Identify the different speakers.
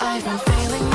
Speaker 1: I've been failing